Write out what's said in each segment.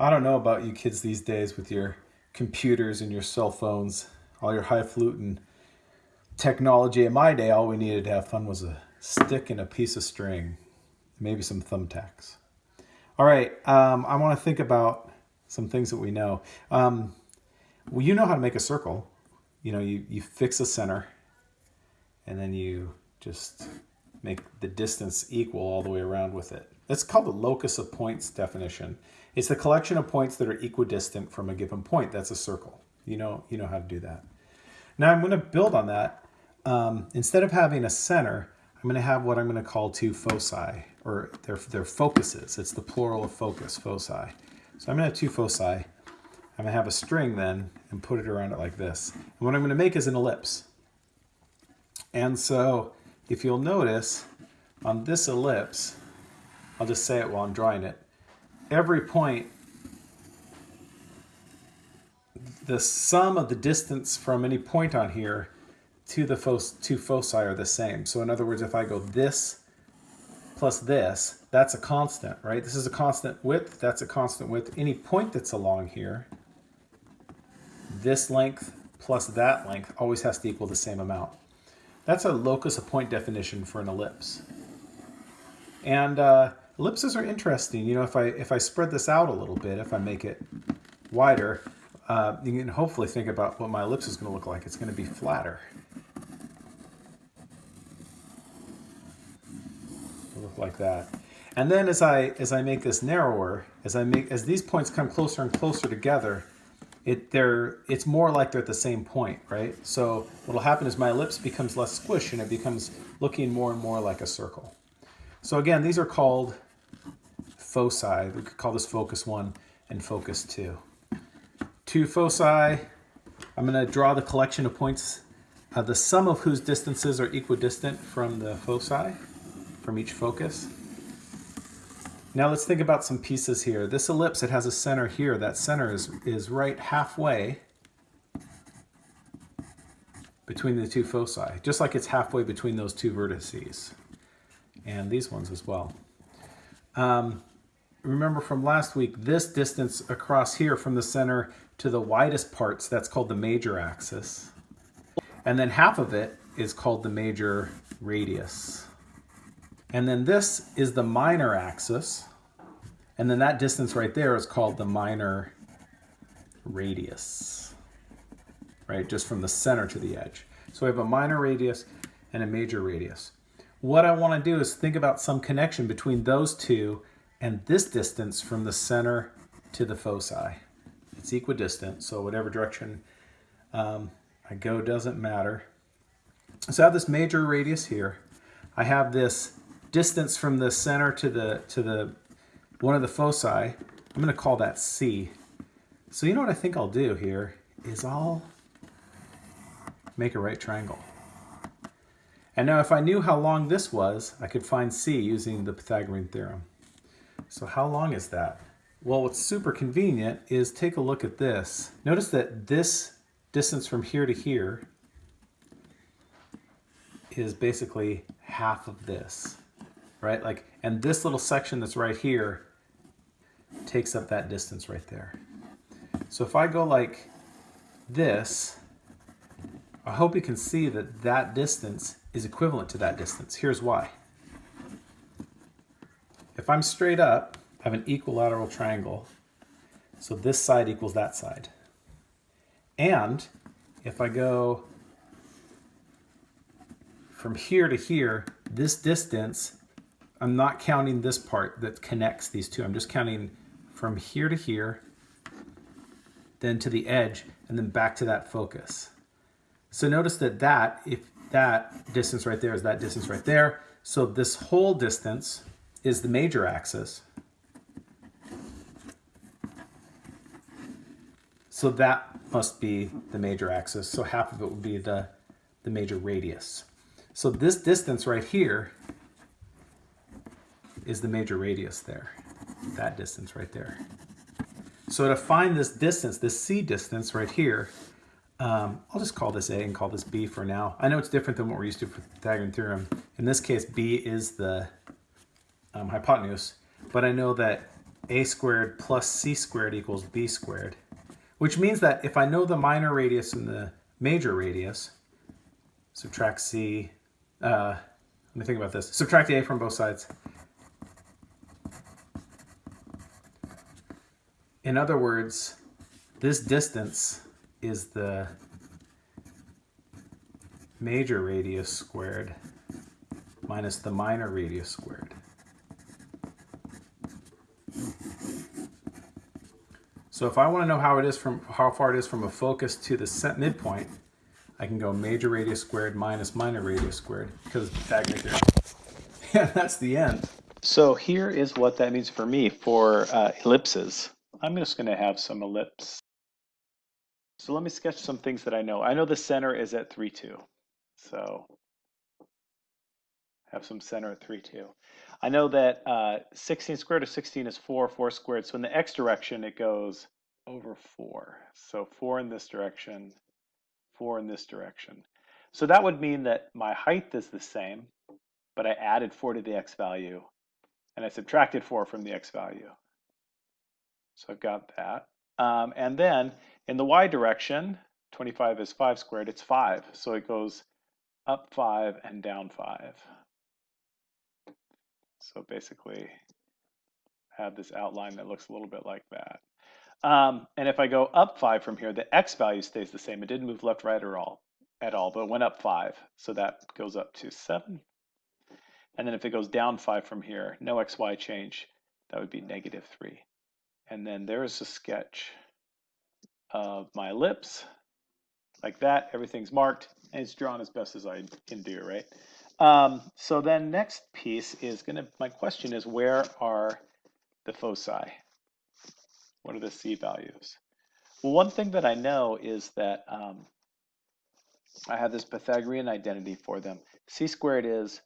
I don't know about you kids these days with your computers and your cell phones, all your highfalutin technology. In my day, all we needed to have fun was a stick and a piece of string, maybe some thumbtacks. All right, um, I want to think about some things that we know. Um, well, you know how to make a circle. You know, you, you fix a center and then you just make the distance equal all the way around with it. It's called the locus of points definition. It's the collection of points that are equidistant from a given point. That's a circle. You know, you know how to do that. Now I'm going to build on that. Um, instead of having a center, I'm going to have what I'm going to call two foci, or their, their focuses. It's the plural of focus, foci. So I'm going to have two foci. I'm going to have a string then and put it around it like this. And what I'm going to make is an ellipse. And so if you'll notice on this ellipse, I'll just say it while I'm drawing it, every point, the sum of the distance from any point on here to the fo two foci are the same. So in other words, if I go this plus this, that's a constant, right? This is a constant width, that's a constant width. Any point that's along here, this length plus that length always has to equal the same amount. That's a locus of point definition for an ellipse. And uh, ellipses are interesting. You know, if I if I spread this out a little bit, if I make it wider, uh, you can hopefully think about what my ellipse is going to look like. It's going to be flatter. It'll look like that. And then as I as I make this narrower, as I make as these points come closer and closer together, it they're it's more like they're at the same point, right? So what'll happen is my ellipse becomes less squish and it becomes looking more and more like a circle. So again, these are called foci. We could call this focus one and focus two. Two foci, I'm gonna draw the collection of points, uh, the sum of whose distances are equidistant from the foci, from each focus. Now let's think about some pieces here. This ellipse, it has a center here. That center is, is right halfway between the two foci, just like it's halfway between those two vertices and these ones as well. Um, remember from last week, this distance across here from the center to the widest parts, that's called the major axis. And then half of it is called the major radius. And then this is the minor axis. And then that distance right there is called the minor radius, right? Just from the center to the edge. So we have a minor radius and a major radius. What I want to do is think about some connection between those two and this distance from the center to the foci. It's equidistant, so whatever direction um, I go doesn't matter. So I have this major radius here. I have this distance from the center to the to the one of the foci. I'm going to call that C. So you know what I think I'll do here is I'll make a right triangle. And now if I knew how long this was, I could find C using the Pythagorean theorem. So how long is that? Well, what's super convenient is take a look at this. Notice that this distance from here to here is basically half of this right? Like, and this little section that's right here takes up that distance right there. So if I go like this, I hope you can see that that distance is equivalent to that distance. Here's why. If I'm straight up, I have an equilateral triangle. So this side equals that side. And if I go from here to here, this distance I'm not counting this part that connects these two. I'm just counting from here to here, then to the edge, and then back to that focus. So notice that that, if that distance right there is that distance right there, so this whole distance is the major axis. So that must be the major axis. So half of it would be the, the major radius. So this distance right here is the major radius there, that distance right there. So to find this distance, this C distance right here, um, I'll just call this A and call this B for now. I know it's different than what we're used to for the Pythagorean theorem. In this case, B is the um, hypotenuse, but I know that a squared plus c squared equals b squared, which means that if I know the minor radius and the major radius, subtract c, uh, let me think about this, subtract a from both sides. In other words, this distance is the major radius squared minus the minor radius squared. So if I want to know how it is from how far it is from a focus to the set midpoint, I can go major radius squared minus minor radius squared because theorem. Yeah, that's the end. So here is what that means for me for uh, ellipses. I'm just going to have some ellipse. So let me sketch some things that I know. I know the center is at 3, 2. So have some center at 3, 2. I know that uh, 16 squared of 16 is 4, 4 squared. So in the x direction, it goes over 4. So 4 in this direction, 4 in this direction. So that would mean that my height is the same, but I added 4 to the x value, and I subtracted 4 from the x value. So I've got that. Um, and then in the y direction, 25 is 5 squared, it's 5. So it goes up 5 and down 5. So basically have this outline that looks a little bit like that. Um, and if I go up 5 from here, the x value stays the same. It didn't move left, right, or all at all, but went up 5. So that goes up to 7. And then if it goes down 5 from here, no xy change, that would be negative 3. And then there's a sketch of my ellipse, like that. Everything's marked, and it's drawn as best as I can do, right? Um, so then next piece is going to, my question is, where are the foci? What are the C values? Well, one thing that I know is that um, I have this Pythagorean identity for them. C squared is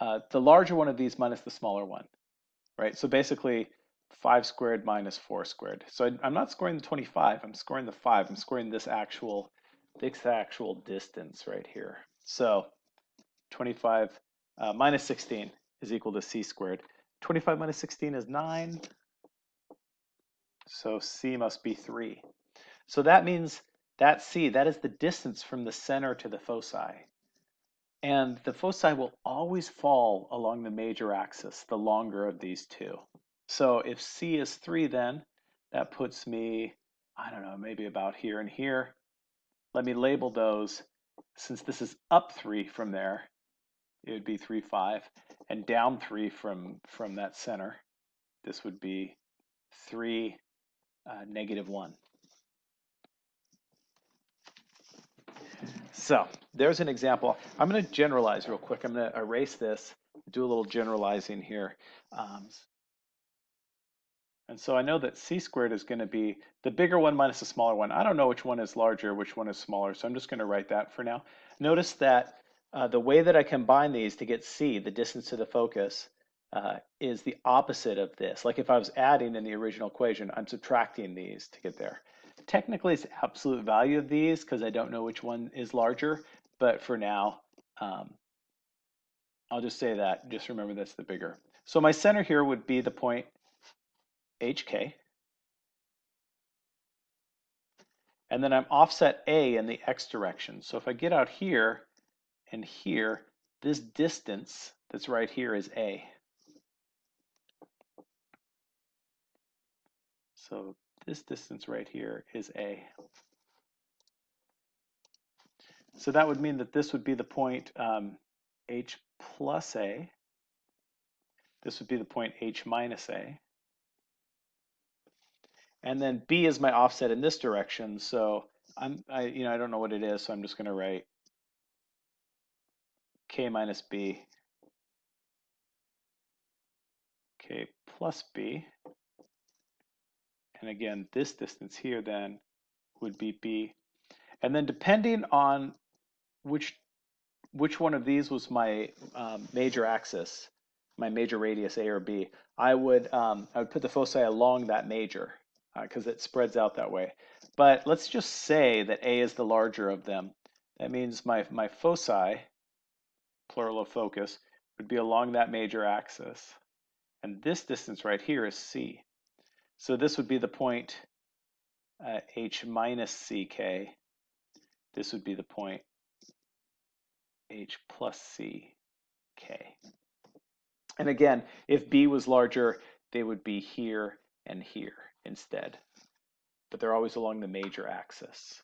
uh, the larger one of these minus the smaller one, right? So basically, 5 squared minus 4 squared. So I, am not scoring the 25, I'm scoring the 5. I'm scoring this actual, this actual distance right here. So 25 uh, minus 16 is equal to c squared. 25 minus 16 is 9. So c must be 3. So that means that c, that is the distance from the center to the foci. And the foci will always fall along the major axis, the longer of these two. So if C is 3 then, that puts me, I don't know, maybe about here and here. Let me label those. Since this is up 3 from there, it would be 3, 5. And down 3 from, from that center, this would be 3, uh, negative 1. So there's an example. I'm going to generalize real quick. I'm going to erase this, do a little generalizing here. Um, and so I know that c squared is going to be the bigger one minus the smaller one. I don't know which one is larger, which one is smaller, so I'm just going to write that for now. Notice that uh, the way that I combine these to get c, the distance to the focus, uh, is the opposite of this. Like if I was adding in the original equation, I'm subtracting these to get there. Technically, it's absolute value of these because I don't know which one is larger, but for now, um, I'll just say that. Just remember that's the bigger. So my center here would be the point HK. And then I'm offset A in the X direction. So if I get out here and here, this distance that's right here is A. So this distance right here is A. So that would mean that this would be the point um, H plus A. This would be the point H minus A. And then B is my offset in this direction. So I'm, I, you know, I don't know what it is, so I'm just going to write K minus B, K plus B. And again, this distance here then would be B. And then depending on which which one of these was my um, major axis, my major radius A or B, I would um, I would put the foci along that major because uh, it spreads out that way. But let's just say that A is the larger of them. That means my, my foci, plural of focus, would be along that major axis. And this distance right here is C. So this would be the point uh, h minus ck. This would be the point h plus ck. And again, if b was larger, they would be here and here instead. But they're always along the major axis.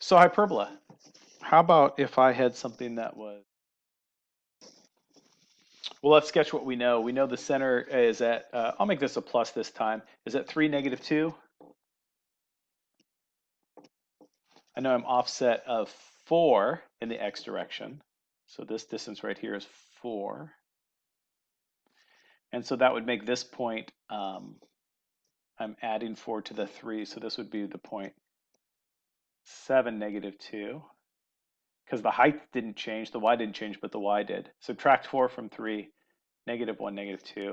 So hyperbola. How about if I had something that was well, let's sketch what we know. We know the center is at, uh, I'll make this a plus this time, is at 3, negative 2. I know I'm offset of 4 in the x direction. So this distance right here is 4. And so that would make this point, um, I'm adding 4 to the 3, so this would be the point 7, negative 2 because the height didn't change, the y didn't change, but the y did. Subtract 4 from 3, negative 1, negative 2.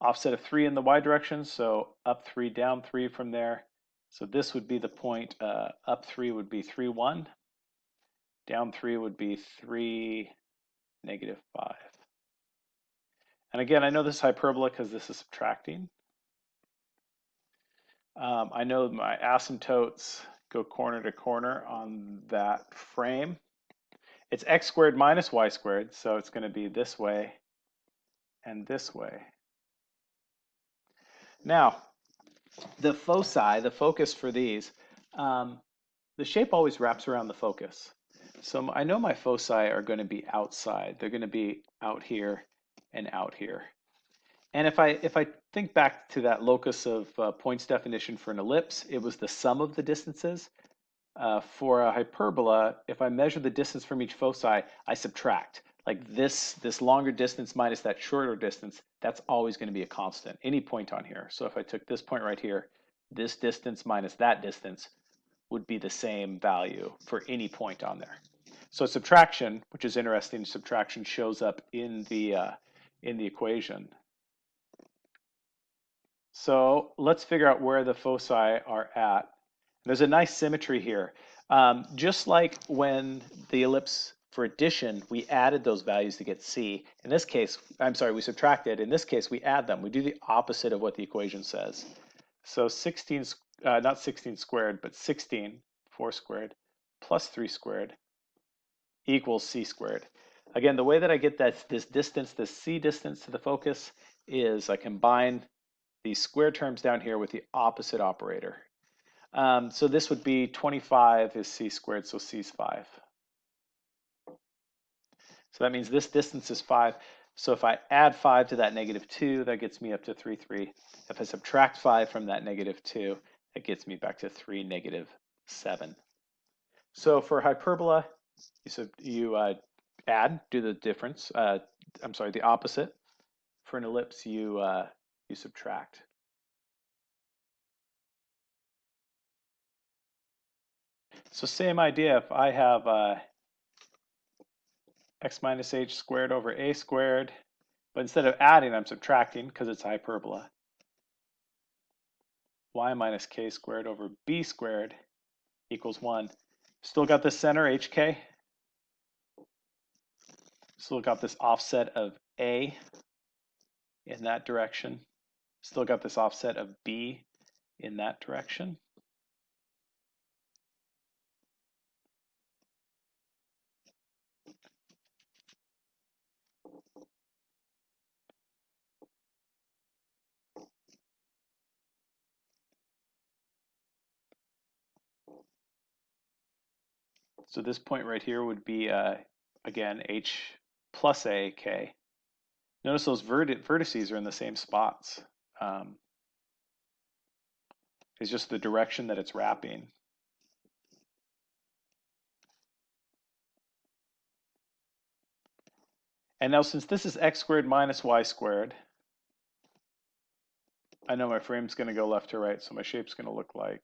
Offset of 3 in the y direction, so up 3, down 3 from there. So this would be the point, uh, up 3 would be 3, 1. Down 3 would be 3, negative 5. And again, I know this is hyperbola because this is subtracting. Um, I know my asymptotes go corner to corner on that frame. It's x squared minus y squared, so it's going to be this way and this way. Now, the foci, the focus for these, um, the shape always wraps around the focus. So I know my foci are going to be outside. They're going to be out here and out here. And if I if I think back to that locus of uh, points definition for an ellipse, it was the sum of the distances. Uh, for a hyperbola, if I measure the distance from each foci, I subtract. Like this, this longer distance minus that shorter distance, that's always going to be a constant, any point on here. So if I took this point right here, this distance minus that distance would be the same value for any point on there. So subtraction, which is interesting, subtraction shows up in the uh, in the equation. So let's figure out where the foci are at. There's a nice symmetry here. Um, just like when the ellipse for addition, we added those values to get C. In this case, I'm sorry, we subtracted. In this case, we add them. We do the opposite of what the equation says. So 16, uh, not 16 squared, but 16, 4 squared, plus 3 squared equals C squared. Again, the way that I get that this distance, this C distance to the focus, is I combine these square terms down here with the opposite operator. Um, so this would be 25 is c squared, so c is 5. So that means this distance is 5. So if I add 5 to that negative 2, that gets me up to 3, 3. If I subtract 5 from that negative 2, it gets me back to 3, negative 7. So for hyperbola, you, sub, you uh, add, do the difference. Uh, I'm sorry, the opposite. For an ellipse, you uh, you subtract. So same idea, if I have uh, x minus h squared over a squared, but instead of adding, I'm subtracting because it's hyperbola. y minus k squared over b squared equals 1. Still got the center, hk. Still got this offset of a in that direction. Still got this offset of B in that direction. So this point right here would be, uh, again, H plus A, K. Notice those vertices are in the same spots. Um, it's just the direction that it's wrapping. And now since this is x squared minus y squared, I know my frame's going to go left to right, so my shape's going to look like,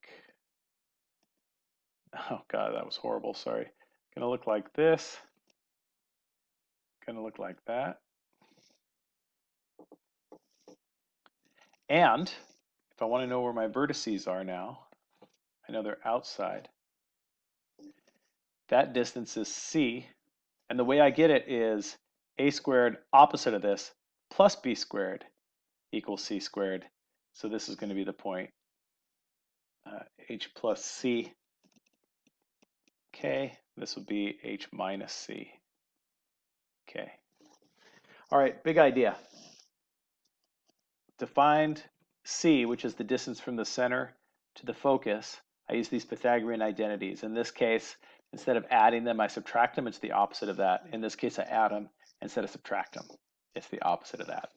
oh god, that was horrible, sorry. Going to look like this, going to look like that. And if I want to know where my vertices are now, I know they're outside. That distance is c. And the way I get it is a squared opposite of this plus b squared equals c squared. So this is going to be the point uh, h plus c k. This would be h minus c k. All right, big idea. To find c, which is the distance from the center to the focus, I use these Pythagorean identities. In this case, instead of adding them, I subtract them. It's the opposite of that. In this case, I add them instead of subtract them. It's the opposite of that.